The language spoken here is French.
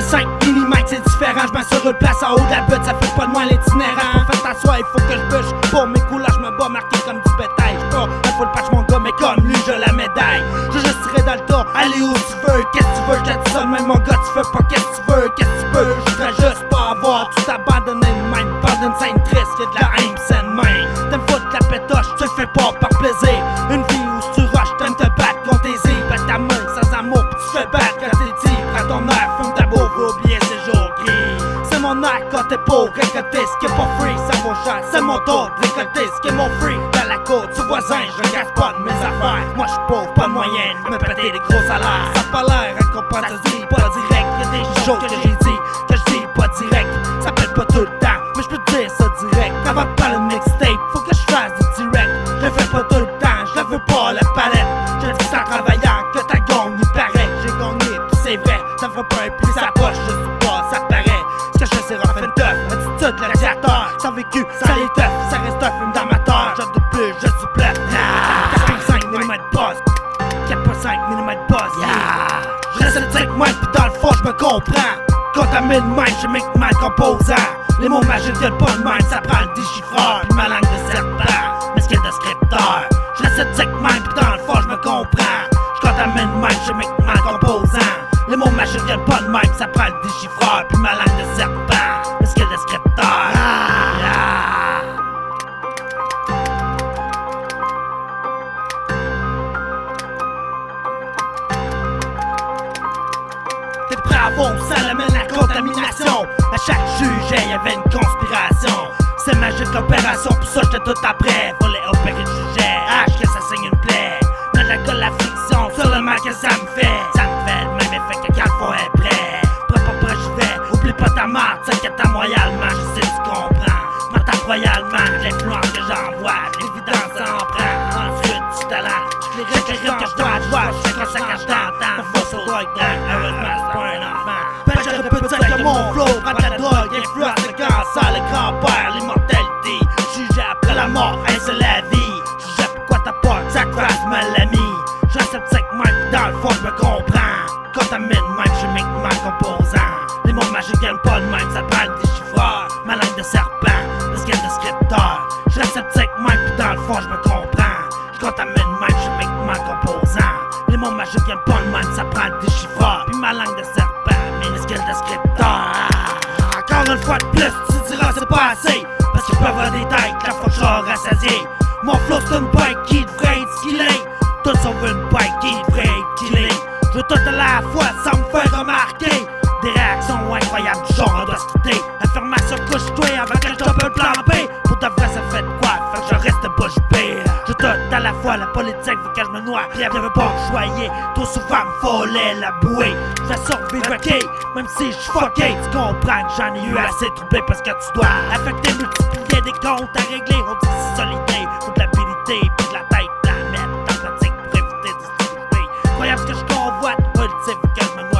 5 mm, c'est différent. Je sur une place en haut de la butte, ça fait pas de moi l'itinérant. Faites t'asseoir, il faut que je bûche. Pour mes couleurs, je me bats marqué comme du bétail. J'pars la full patch, mon gars, mais comme lui, je la médaille. Je juste tirer dans le tas, allez où tu veux. Qu'est-ce que tu veux, je te sonne, même mon gars, tu fais pas qu'est-ce que tu veux. Qu'est-ce que tu veux, je voudrais juste pas avoir tout abandonné de même. Parle d'une scène triste, y'a de la haine, c'est main. T'aimes foutre la pétoche, tu le fais pas par plaisir. Une vie mon air quand t'es pauvre, récolter ce qui est pas free, ça vaut cher. C'est mon tour de récolter ce qui est mon free. Dans la côte, tu voisin, je regarde pas de mes affaires. Moi j'suis pauvre, pas de moyen de me péter des gros salaires. Ça pas l'air, à comprendre, ça se dit pas direct. Y'a des choses que j'ai dit, que je dis pas direct. Ça pète pas tout le temps, mais je peux te dire ça direct. Avant de parler de mixtape, faut que je fasse du direct. Je fais pas tout le temps, je veux pas la palette. Je dis en travaillant que ta gomme il paraît. J'ai gagné, pis c'est vrai, ça fait pas un pli sa poche, Sans vécu, ça les teuf, ça reste un film d'amateur. Je de plus, je bluff. 4.5 mm boss, 4.5 mm boss. Je reste le truc moi pis dans le fond je me comprends. Contamine mind, je make mal composant. Les mots magiques viennent pas de même, ça prend le déchiffreur. Pis ma langue de serpent, mais ce qu'il y a de scripteur. Je reste le truc mind pis dans le fond je me comprends. Je contamine mind, je make mal composant. Les mots magiques viennent pas de même, ça prend le déchiffreur. Puis ma langue Ça l'amène la contamination. À chaque sujet, y'avait une conspiration. C'est magique l'opération, pour ça j'étais tout après. Fallait opérer le sujet, H que ça saigne une plaie. Dans la colle, la friction, mal que ça me fait. Ça me fait le même effet que quand fond est prêt. Prends pas près, je vais, oublie pas ta marque, t'inquiète à royalement, je sais tu comprends. M'attends royalement, l'influence que j'envoie, l'évidence en prend. Ensuite, du talent, les que je dois je quand je. Le je me comprends. Contamine, même, je make mal composant. Les mots magiques viennent pas de même, ça prend le déchiffreur. Ma langue de serpent, y a de scripteur. Je reste sceptique, même, pis dans le fond, je me comprends. Je contamine, même, je make mal composant. Les mots magiques viennent pas de même, ça prend le déchiffreur. Puis ma langue de serpent, minuscule de scripteur. Encore une fois de plus, tu diras c'est pas assez. Parce que je peux avoir des têtes, la fois que je. Mon flow c'est une bike qui devrait la fois sans me faire remarquer. Des réactions incroyables du genre endocité. Affirmation couche-toi avec un double plan B. Pour de vrai, ça fait quoi? Fait que je reste bouche bée. Je donne à la fois la politique, faut que je me noie. Rien ne veut pas joyer. Trop souvent me voler la bouée. Je vais survivre, ok? Même si je suis tu comprends que j'en ai eu assez troublé parce que tu dois affecter, multiplier des comptes à régler. On dit solidité, faut de l'habilité, puis de la tête. Incroyable ce que je convoite Pacific as my